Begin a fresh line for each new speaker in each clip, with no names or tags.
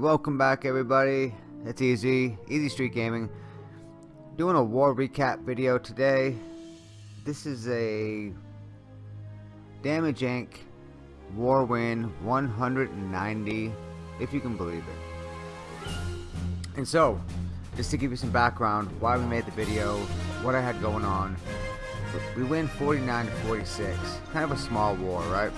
welcome back everybody. It's Easy, Easy Street Gaming. Doing a war recap video today. This is a Damage Inc. War win 190, if you can believe it. And so, just to give you some background, why we made the video, what I had going on. We win 49 to 46. Kind of a small war, right?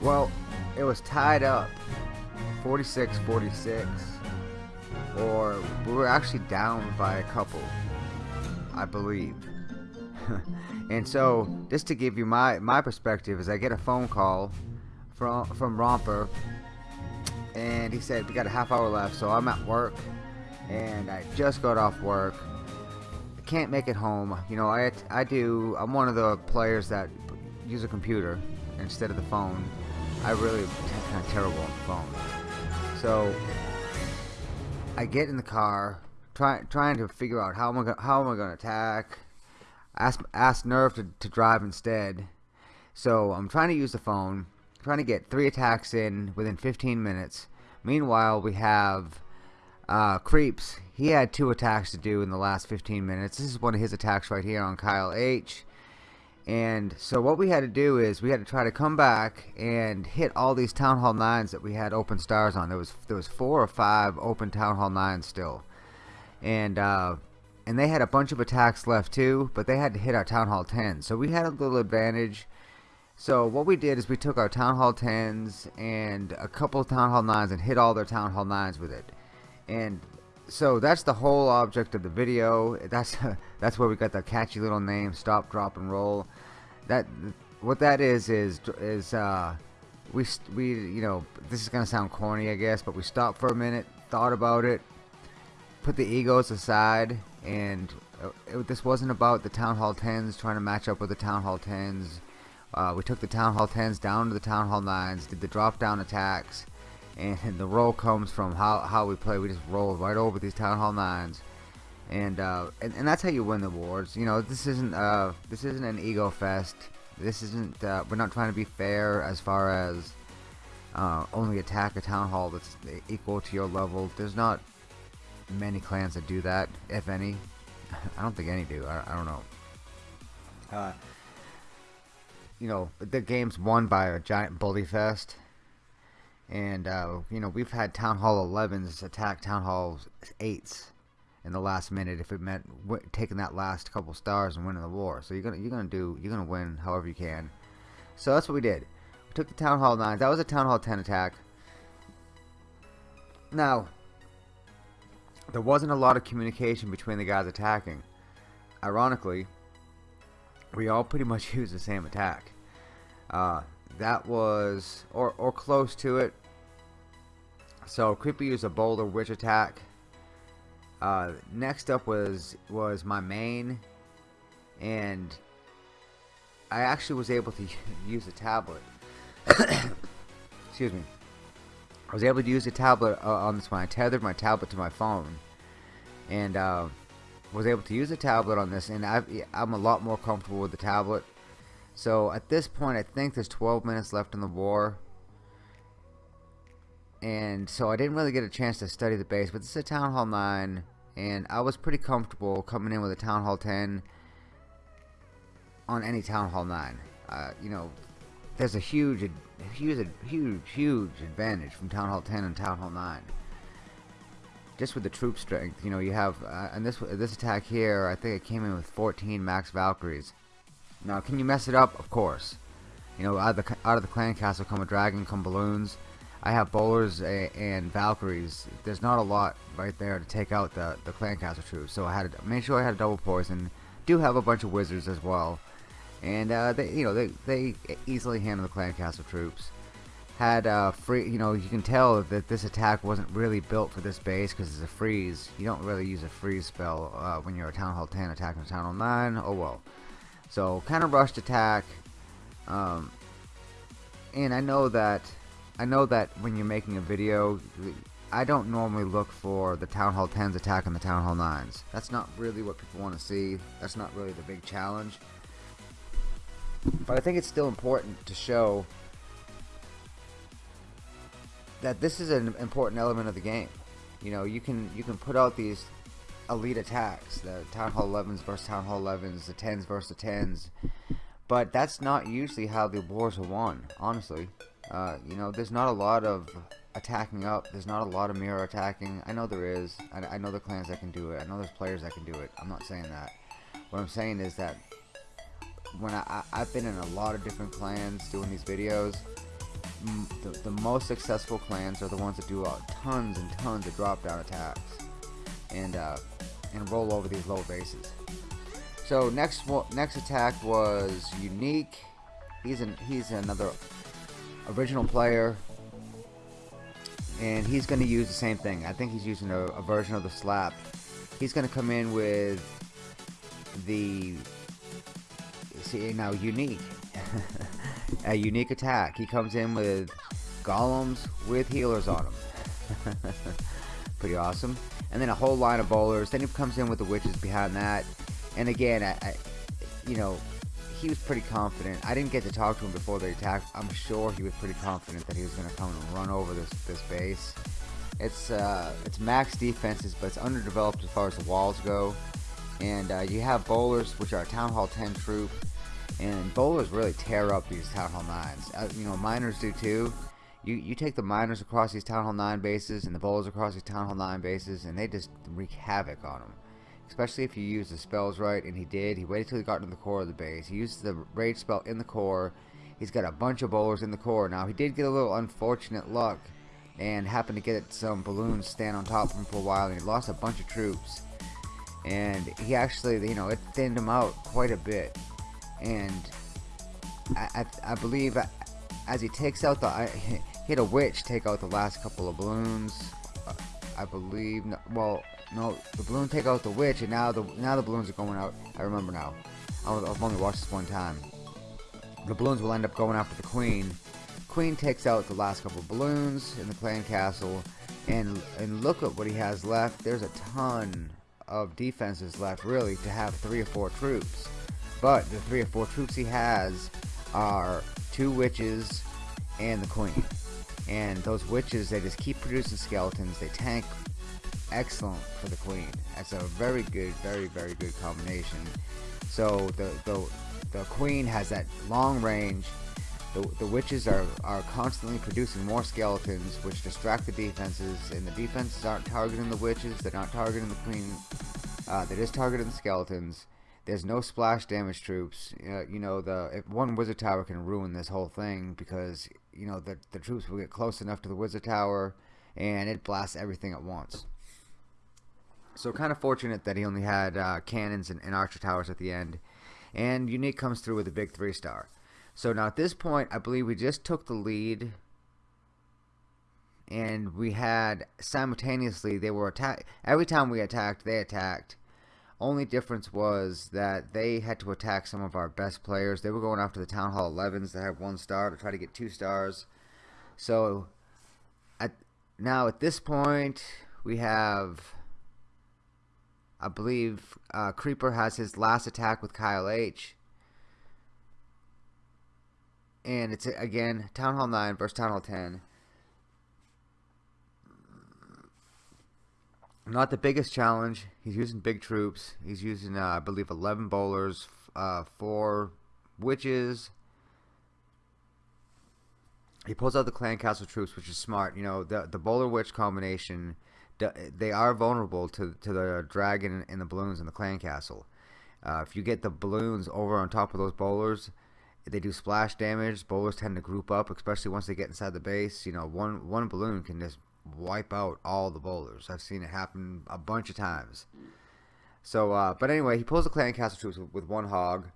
Well, it was tied up 46 46 or we were actually down by a couple I believe. And so just to give you my my perspective is I get a phone call from from Romper and he said we got a half hour left so I'm at work and I just got off work. I can't make it home. You know I, I do I'm one of the players that use a computer instead of the phone. I really kind of terrible on the phone. So I get in the car, try, trying to figure out how am I gonna, how am I going to attack. Ask ask Nerve to, to drive instead. So I'm trying to use the phone, trying to get three attacks in within 15 minutes. Meanwhile, we have uh, Creeps. He had two attacks to do in the last 15 minutes. This is one of his attacks right here on Kyle H. And so what we had to do is we had to try to come back and hit all these Town Hall 9s that we had open stars on. There was there was four or five open Town Hall 9s still. And uh, and they had a bunch of attacks left too, but they had to hit our Town Hall 10s. So we had a little advantage. So what we did is we took our Town Hall 10s and a couple of Town Hall 9s and hit all their Town Hall 9s with it. And so that's the whole object of the video that's that's where we got the catchy little name stop drop and roll that what that is is is uh we we you know this is gonna sound corny I guess but we stopped for a minute thought about it put the egos aside and uh, it, this wasn't about the town hall 10s trying to match up with the town hall 10s uh, we took the town hall 10s down to the town hall 9s did the drop down attacks and the roll comes from how, how we play. We just roll right over these Town Hall 9s. And, uh, and, and that's how you win the wars. You know, this isn't uh, this isn't an ego fest. This isn't uh, we're not trying to be fair as far as uh, only attack a town hall that's equal to your level. There's not many clans that do that, if any. I don't think any do. I, I don't know. Uh, you know, the game's won by a giant bully fest and uh, you know we've had Town Hall 11s attack Town Hall 8s in the last minute if it meant taking that last couple stars and winning the war. So you're gonna you're gonna do you're gonna win however you can. So that's what we did. We took the Town Hall 9. That was a Town Hall 10 attack. Now there wasn't a lot of communication between the guys attacking. Ironically, we all pretty much used the same attack. Uh, that was or or close to it so creepy used a bowler witch attack uh, next up was was my main and I actually was able to use a tablet. Excuse me. I was able to use a tablet uh, on this one. I tethered my tablet to my phone and uh, was able to use a tablet on this and i I'm a lot more comfortable with the tablet. So at this point, I think there's 12 minutes left in the war. And so I didn't really get a chance to study the base, but this is a Town Hall 9, and I was pretty comfortable coming in with a Town Hall 10 on any Town Hall 9. Uh, you know, there's a huge, huge, huge, huge advantage from Town Hall 10 and Town Hall 9. Just with the troop strength, you know, you have, uh, and this this attack here, I think it came in with 14 max Valkyries. Now, can you mess it up? Of course. You know, out of the, out of the clan castle come a dragon, come balloons. I have bowlers and Valkyries. There's not a lot right there to take out the, the clan castle troops. So I had to make sure I had a double poison. Do have a bunch of wizards as well. And, uh, they, you know, they, they easily handle the clan castle troops. Had uh, free, you know, you can tell that this attack wasn't really built for this base because it's a freeze. You don't really use a freeze spell uh, when you're a Town Hall 10 attacking a Town Hall 9. Oh well. So kind of rushed attack. Um, and I know that I know that when you're making a video, I don't normally look for the Town Hall 10s attack attacking the Town Hall 9s. That's not really what people want to see. That's not really the big challenge. But I think it's still important to show that this is an important element of the game. You know, you can you can put out these elite attacks, the Town Hall 11s versus Town Hall 11s, the 10s versus the 10s, but that's not usually how the wars are won, honestly. Uh, you know, there's not a lot of attacking up. There's not a lot of mirror attacking. I know there is. I, I know the clans that can do it. I know there's players that can do it. I'm not saying that. What I'm saying is that when I, I, have been in a lot of different clans doing these videos, the, the most successful clans are the ones that do uh, tons and tons of drop down attacks and uh, and roll over these low bases. So next next attack was unique. He's an he's another original player and he's going to use the same thing. I think he's using a, a version of the slap. He's going to come in with the see now unique a unique attack. He comes in with golems with healers on him. Pretty awesome. And then a whole line of bowlers. Then he comes in with the witches behind that. And again, I, I you know, he was pretty confident. I didn't get to talk to him before the attack. I'm sure he was pretty confident that he was going to come and run over this this base. It's uh, it's max defenses, but it's underdeveloped as far as the walls go. And uh, you have bowlers, which are Town Hall 10 troop, and bowlers really tear up these Town Hall 9s. Uh, you know, miners do too. You, you take the miners across these Town Hall 9 bases and the bowlers across these Town Hall 9 bases, and they just wreak havoc on them especially if you use the spells right, and he did. He waited till he got into the core of the base. He used the rage spell in the core. He's got a bunch of bowlers in the core. Now, he did get a little unfortunate luck and happened to get some balloons stand on top of him for a while, and he lost a bunch of troops. And he actually, you know, it thinned him out quite a bit. And I, I, I believe as he takes out the, I, he had a witch take out the last couple of balloons. I believe, well, no, the balloon take out the witch, and now the now the balloons are going out. I remember now. I've only watched this one time. The balloons will end up going after the queen. Queen takes out the last couple balloons in the clan castle, and and look at what he has left. There's a ton of defenses left, really, to have three or four troops. But the three or four troops he has are two witches and the queen. And those witches, they just keep producing skeletons. They tank excellent for the queen. That's a very good, very, very good combination. So the the, the queen has that long range. The, the witches are, are constantly producing more skeletons, which distract the defenses, and the defenses aren't targeting the witches, they're not targeting the queen, uh, they're just targeting the skeletons. There's no splash damage troops. Uh, you know, the one wizard tower can ruin this whole thing because you know the the troops will get close enough to the wizard tower, and it blasts everything at once. So kind of fortunate that he only had uh, cannons and, and, archer towers at the end. And Unique comes through with a big three star. So now at this point, I believe we just took the lead. And we had simultaneously, they were attacked. Every time we attacked, they attacked. Only difference was that they had to attack some of our best players. They were going after the Town Hall 11s that have one star to try to get two stars. So at now at this point, we have I believe uh, Creeper has his last attack with Kyle H. And it's again Town Hall 9 versus Town Hall 10. Not the biggest challenge. He's using big troops. He's using, uh, I believe, 11 bowlers, uh, 4 witches. He pulls out the clan castle troops, which is smart. You know, the the bowler witch combination they are vulnerable to to the dragon and the balloons in the clan castle. Uh, if you get the balloons over on top of those bowlers, they do splash damage. Bowlers tend to group up, especially once they get inside the base. You know, one one balloon can just wipe out all the bowlers. I've seen it happen a bunch of times. So, uh, but anyway, he pulls the clan castle troops with, with one hog.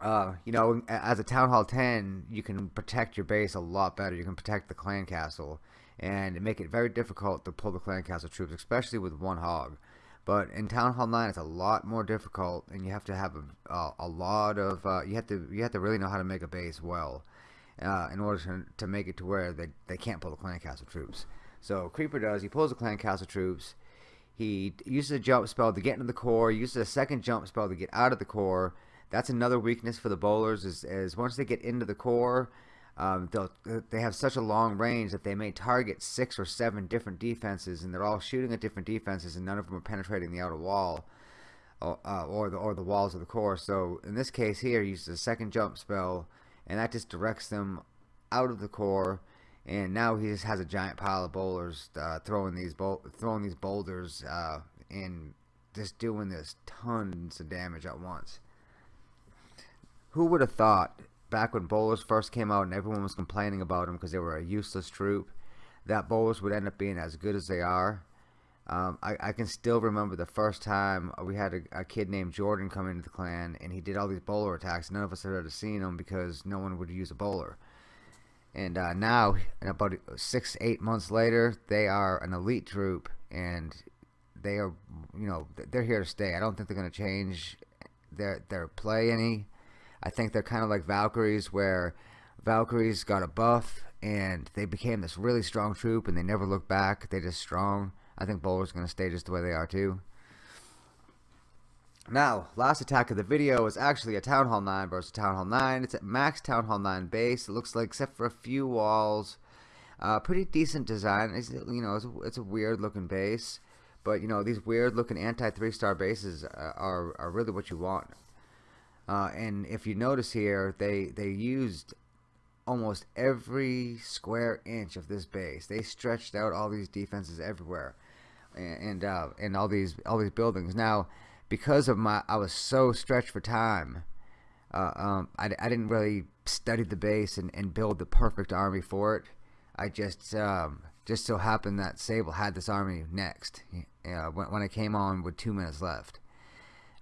Uh, you know, as a town hall 10, you can protect your base a lot better. You can protect the clan castle and make it very difficult to pull the clan castle troops, especially with one hog. But in Town Hall 9, it's a lot more difficult, and you have to have a, a, a lot of uh, you have to you have to really know how to make a base well uh, in order to, to make it to where they, they can't pull the clan castle troops. So Creeper does he pulls the clan castle troops. He uses a jump spell to get into the core. Uses a second jump spell to get out of the core. That's another weakness for the bowlers is, is once they get into the core, um, they have such a long range that they may target six or seven different defenses, and they're all shooting at different defenses, and none of them are penetrating the outer wall or, uh, or the or the walls of the core. So in this case here, he uses a second jump spell, and that just directs them out of the core. And now he just has a giant pile of bowlers uh, throwing these throwing these boulders uh, and just doing this tons of damage at once. Who would have thought back when bowlers first came out and everyone was complaining about them because they were a useless troop, that bowlers would end up being as good as they are. Um, I, I, can still remember the first time we had a, a, kid named Jordan come into the clan and he did all these bowler attacks. None of us had ever seen them because no one would use a bowler. And uh, now, about six, eight months later, they are an elite troop and they are, you know, they're here to stay. I don't think they're going to change their their play any. I think they're kind of like Valkyries, where Valkyries got a buff and they became this really strong troop, and they never looked back. They just strong. I think Bowler's going to stay just the way they are too. Now, last attack of the video is actually a Town Hall 9 versus Town Hall 9. It's at max Town Hall 9 base. It looks like, except for a few walls, uh, pretty decent design. It's, you know, it's a, it's a weird looking base. But, you know, these weird looking anti 3 star bases uh, are, are really what you want. Uh, and if you notice here, they they used almost every square inch of this base. They stretched out all these defenses everywhere, and uh, and all these all these buildings. Now, because of my, I was so stretched for time. Uh, um, I, I didn't really study the base and, and build the perfect army for it. I just um, just so happened that Sable had this army next uh, when, when I came on with two minutes left.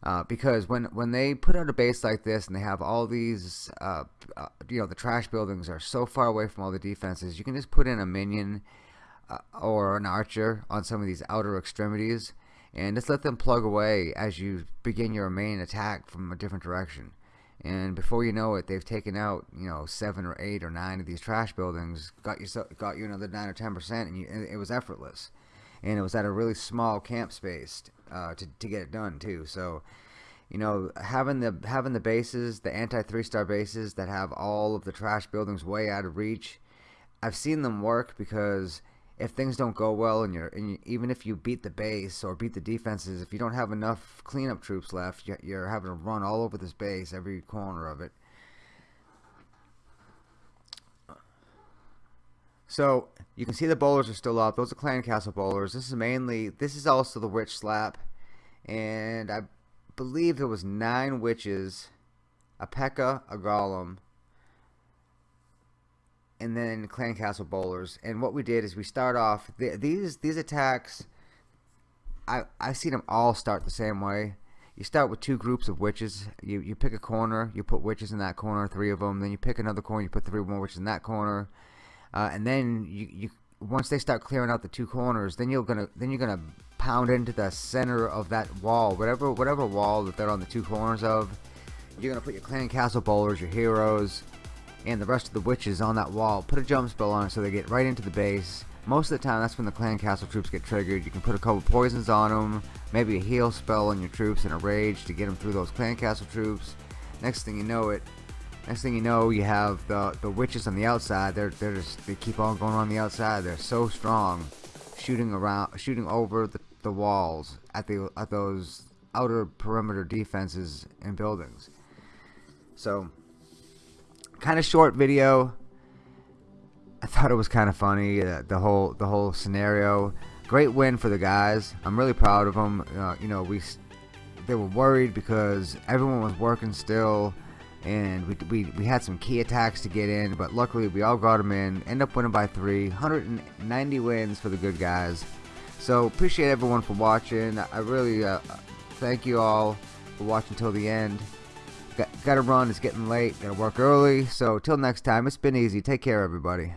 Uh, because when when they put out a base like this and they have all these, uh, uh, you know, the trash buildings are so far away from all the defenses, you can just put in a minion uh, or an archer on some of these outer extremities and just let them plug away as you begin your main attack from a different direction. And before you know it, they've taken out you know seven or eight or nine of these trash buildings, got you so, got you another nine or ten percent, and, and it was effortless and it was at a really small camp space uh, to to get it done too. So, you know, having the having the bases, the anti three star bases that have all of the trash buildings way out of reach, I've seen them work because if things don't go well and you're and you, even if you beat the base or beat the defenses, if you don't have enough cleanup troops left, you're having to run all over this base, every corner of it. So you can see the bowlers are still up. Those are Clan Castle bowlers. This is mainly, this is also the witch slap. And I believe there was nine witches, a P.E.K.K.A, a Golem, and then Clan Castle bowlers. And what we did is we start off, these these attacks, I, I've seen them all start the same way. You start with two groups of witches. You, you pick a corner, you put witches in that corner, three of them. Then you pick another corner, you put three more witches in that corner uh, and then you, you once they start clearing out the two corners, then you're gonna then you're gonna pound into the center of that wall, whatever whatever wall that they're on the two corners of. You're gonna put your clan castle bowlers, your heroes, and the rest of the witches on that wall. Put a jump spell on it so they get right into the base. Most of the time, that's when the clan castle troops get triggered. You can put a couple poisons on them, maybe a heal spell on your troops and a rage to get them through those clan castle troops. Next thing you know it, Next thing you know, you have the the witches on the outside. They're they're just they keep on going on the outside. They're so strong, shooting around, shooting over the, the walls at the at those outer perimeter defenses and buildings. So, kind of short video. I thought it was kind of funny. Uh, the whole the whole scenario. Great win for the guys. I'm really proud of them. Uh, you know, we they were worried because everyone was working still and we, we, we had some key attacks to get in, but luckily we all got them in. End up winning by three, 190 wins for the good guys. So appreciate everyone for watching. I really uh, thank you all for watching till the end. Got, got to run. It's getting late. Got to work early. So till next time, it's been easy. Take care, everybody.